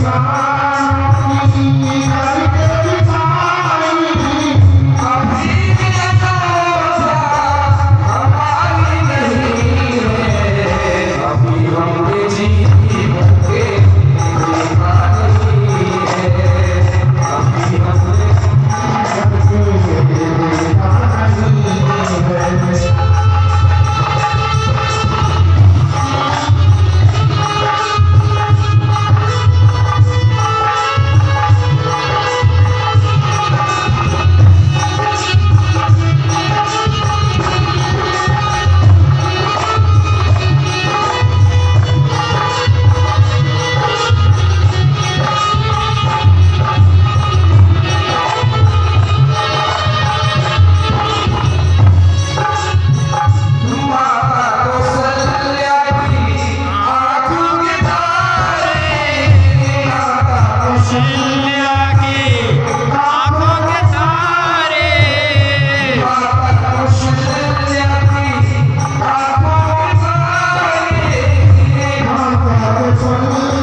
Thank you. Amen.